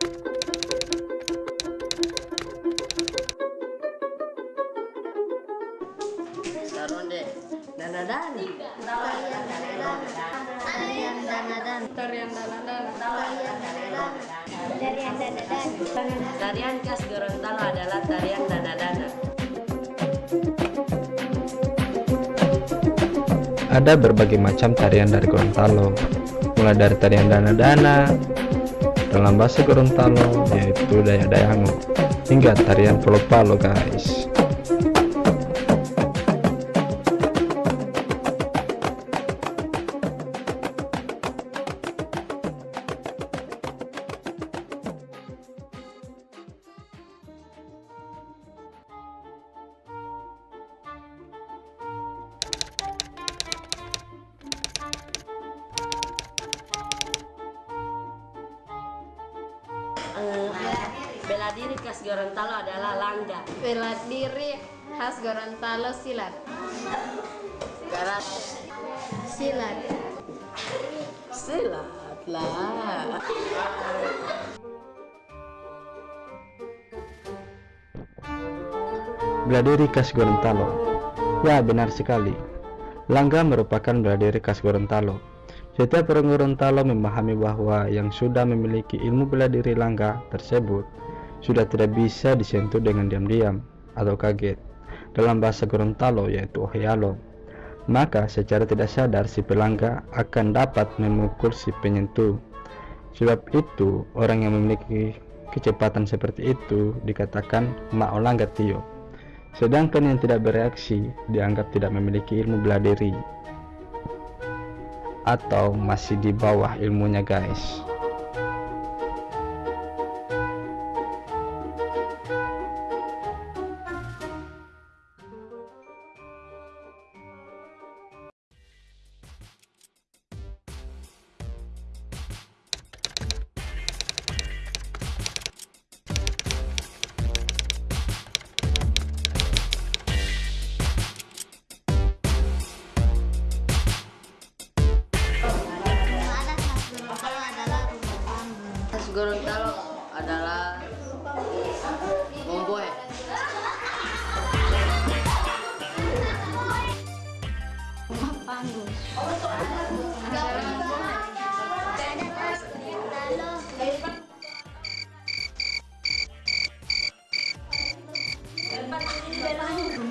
Tarian tarian tarian tarian tarian khas Gorontalo adalah tarian dana dana. ada berbagai macam tarian dari Gorontalo. Mulai dari tarian dana-dana, dalam bahasa Gorontalo yaitu daya-dayango, hingga tarian palo-palo guys. Bela diri khas Gorontalo adalah langga bela diri khas Gorontalo silat garas silat silat lah Bela diri khas Gorontalo. Ya, benar sekali. Langga merupakan bela diri khas Gorontalo. Setiap orang Gorontalo memahami bahwa yang sudah memiliki ilmu bela diri langga tersebut sudah tidak bisa disentuh dengan diam-diam atau kaget. Dalam bahasa Gorontalo yaitu ohialo. Maka secara tidak sadar si pelangga akan dapat memukul si penyentuh. Sebab itu, orang yang memiliki kecepatan seperti itu dikatakan maolangga tio. Sedangkan yang tidak bereaksi dianggap tidak memiliki ilmu bela diri atau masih di bawah ilmunya guys. Rumah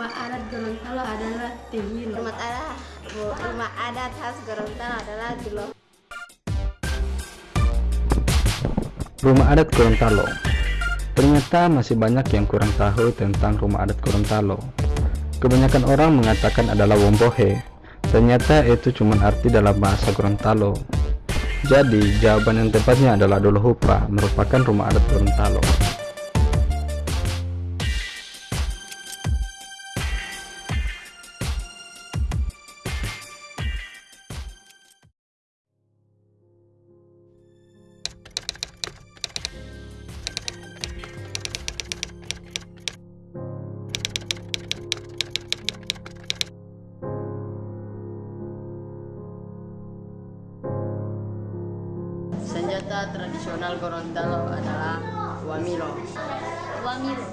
adat Gorontalo adalah Tehilo rumah adat rumah adat khas Gorontalo adalah Jelo Rumah adat Gorontalo Ternyata masih banyak yang kurang tahu tentang rumah adat Gorontalo. Kebanyakan orang mengatakan adalah Wombohe. Ternyata itu cuma arti dalam bahasa Gorontalo. Jadi, jawaban yang tepatnya adalah Dolohupa, merupakan rumah adat Gorontalo. Senjata tradisional Gorontalo adalah wamilo Wamilo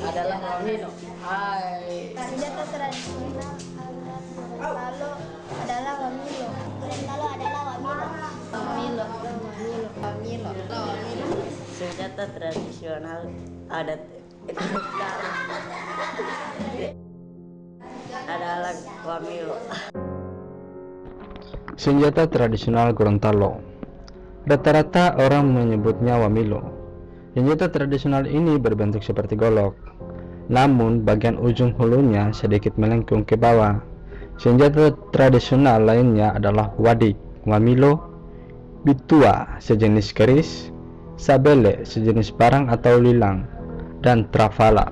adalah wamilo hai. Senjata tradisional Gorontalo adalah Wamilo Gorontalo adalah Wamilo Wamilo Wamilo Wamilo Wamilo senjata tradisional adat. Gorontalo adalah wamilo Senjata tradisional Gorontalo Rata-rata orang menyebutnya Wamilo. Senjata tradisional ini berbentuk seperti golok, namun bagian ujung hulunya sedikit melengkung ke bawah. Senjata tradisional lainnya adalah wadik, Wamilo, bitua sejenis keris, sabele sejenis parang atau lilang, dan trafala.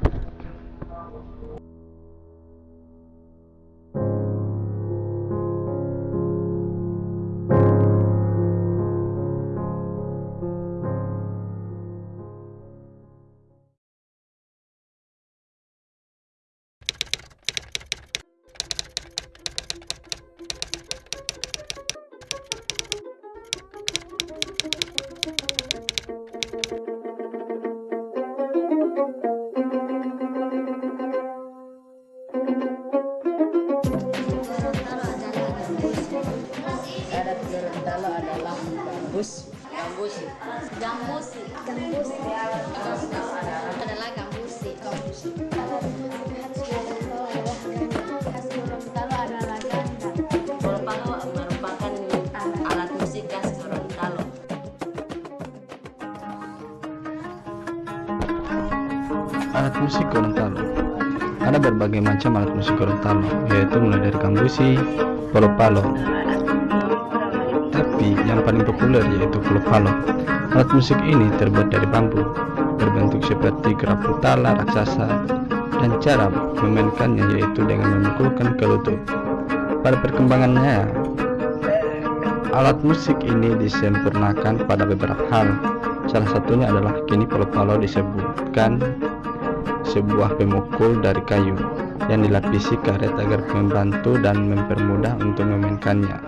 Gambus. Gambusi. Gambusi. Gambusi. Adalah gambusi. Gambusi. Khas Gorontalo adalah ganda. Polo-palo merupakan alat musik khas Gorontalo. Alat musik Gorontalo Ada berbagai macam alat musik Gorontalo, yaitu mulai dari kambusi, palo-palo. Tapi yang paling populer yaitu palo-palo. Alat musik ini terbuat dari bambu, berbentuk seperti gerabah tala raksasa, dan cara memainkannya yaitu dengan memukulkan ke lutut. Pada perkembangannya, alat musik ini disempurnakan pada beberapa hal. Salah satunya adalah kini palo-palo disebutkan sebuah pemukul dari kayu yang dilapisi karet agar membantu dan mempermudah untuk memainkannya.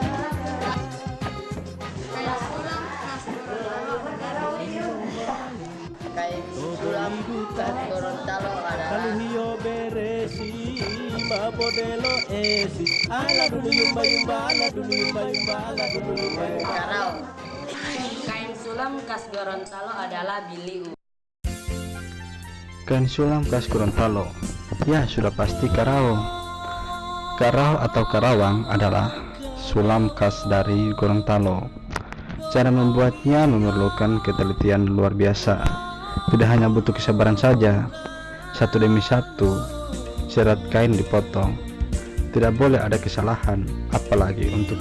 mabodelo esi ala dulu yumba yumba ala dulu yumba yumba ala dulu yumba yumba Karawang. Kain sulam khas Gorontalo adalah biliu. Kain sulam khas Gorontalo. Ya sudah pasti Karawang Karau atau Karawang adalah sulam khas dari Gorontalo. Cara membuatnya memerlukan ketelitian luar biasa. Tidak hanya butuh kesabaran saja. Satu demi satu Serat kain dipotong Tidak boleh ada kesalahan Apalagi untuk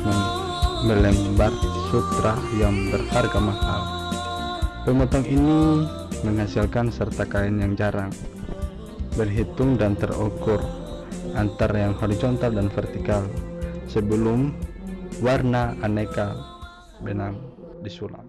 melembar sutra yang berharga mahal Pemotong ini menghasilkan serta kain yang jarang, berhitung dan terukur antara yang horizontal dan vertikal sebelum warna aneka benang disulam.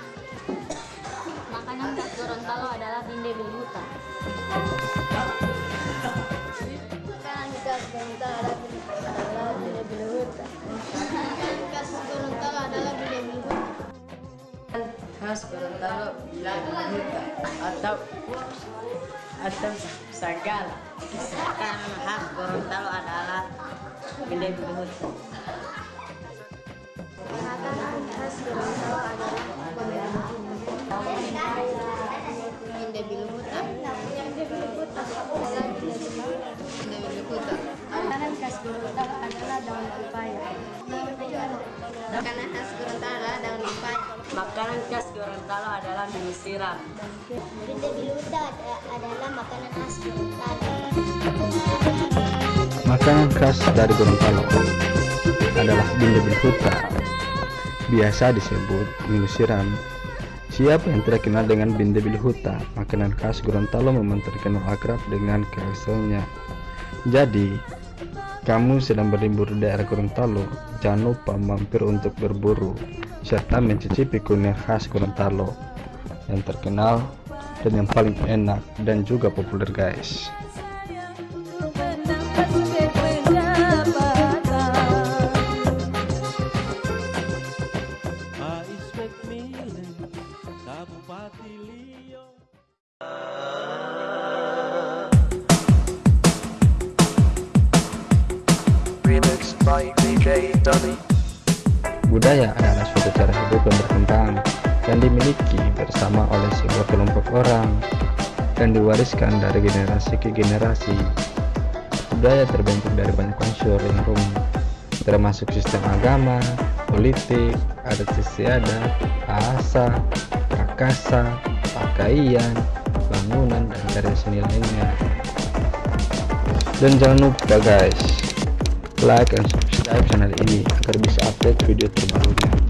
Gorontalo adalah binde bilhuta. Gorontalo adalah binde bilhuta. Makanan khas Gorontalo adalah binde bilhuta. Khas Gorontalo bilhuta atau atau sagal. Khas Gorontalo adalah bindai bilhuta. Makanan khas Gorontalo adalah binde bilhuta. Makanan khas Gorontalo adalah daun pepaya. Makanan khas Gorontalo adalah daun pepaya. Makanan khas Gorontalo adalah mie siram. Adalah makanan khas Gorontalo. Makanan khas dari Gorontalo adalah binde bilhuta, biasa disebut mie siram. Siapa yang tidak kenal dengan binde bilhuta? Makanan khas Gorontalo memang terkenal akrab dengan keasalnya. Jadi, kamu sedang berlibur di daerah Gorontalo, jangan lupa mampir untuk berburu serta mencicipi kuliner khas Gorontalo yang terkenal dan yang paling enak dan juga populer guys by DJ. Budaya adalah suatu cara hidup yang berkembang yang dimiliki bersama oleh sebuah kelompok orang dan diwariskan dari generasi ke generasi. Budaya terbentuk dari banyak unsur yang rumit, termasuk sistem agama, politik, adat istiadat, bahasa, prakasa, pakaian, bangunan, dan karya seni lainnya. Dan jangan lupa guys, like and subscribe channel ini agar bisa update video terbarunya